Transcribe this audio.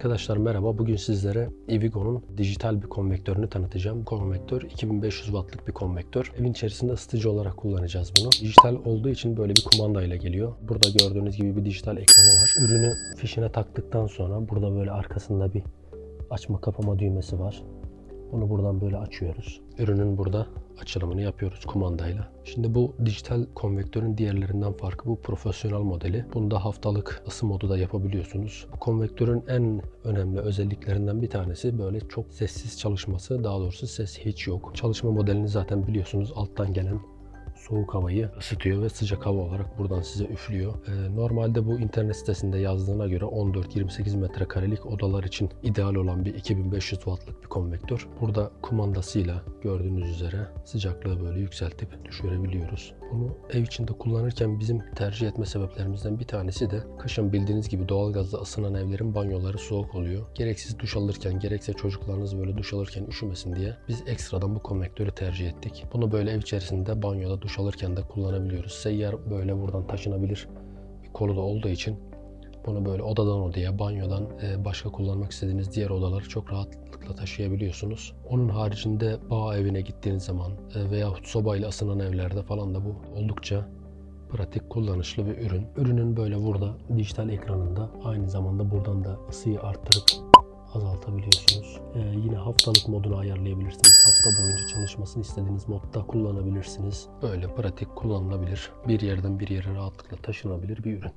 Arkadaşlar merhaba. Bugün sizlere Evigo'nun dijital bir konvektörünü tanıtacağım. Konvektör 2500 wattlık bir konvektör. Evin içerisinde ısıtıcı olarak kullanacağız bunu. Dijital olduğu için böyle bir kumanda ile geliyor. Burada gördüğünüz gibi bir dijital ekranı var. Ürünü fişine taktıktan sonra burada böyle arkasında bir açma kapama düğmesi var. Onu buradan böyle açıyoruz. Ürünün burada açılımını yapıyoruz kumandayla. Şimdi bu dijital konvektörün diğerlerinden farkı bu profesyonel modeli. Bunda haftalık ısı modu da yapabiliyorsunuz. Bu konvektörün en önemli özelliklerinden bir tanesi böyle çok sessiz çalışması. Daha doğrusu ses hiç yok. Çalışma modelini zaten biliyorsunuz alttan gelen soğuk havayı ısıtıyor ve sıcak hava olarak buradan size üflüyor. Ee, normalde bu internet sitesinde yazdığına göre 14-28 metrekarelik odalar için ideal olan bir 2500 wattlık bir konvektör. Burada kumandasıyla gördüğünüz üzere sıcaklığı böyle yükseltip düşürebiliyoruz. Bunu ev içinde kullanırken bizim tercih etme sebeplerimizden bir tanesi de kışın bildiğiniz gibi doğalgazla ısınan evlerin banyoları soğuk oluyor. Gereksiz duş alırken gerekse çocuklarınız böyle duş alırken üşümesin diye biz ekstradan bu konvektörü tercih ettik. Bunu böyle ev içerisinde banyoda duş alırken de kullanabiliyoruz. Seyyar böyle buradan taşınabilir bir kolu da olduğu için bunu böyle odadan odaya, banyodan e, başka kullanmak istediğiniz diğer odaları çok rahatlıkla taşıyabiliyorsunuz. Onun haricinde bağ evine gittiğiniz zaman e, veyahut sobayla ısınan evlerde falan da bu oldukça pratik, kullanışlı bir ürün. Ürünün böyle burada dijital ekranında aynı zamanda buradan da ısıyı arttırıp azaltabiliyorsunuz. Ee, yine haftalık modunu ayarlayabilirsiniz. Hafta boyunca çalışmasını istediğiniz modda kullanabilirsiniz. Böyle pratik kullanılabilir. Bir yerden bir yere rahatlıkla taşınabilir bir ürün.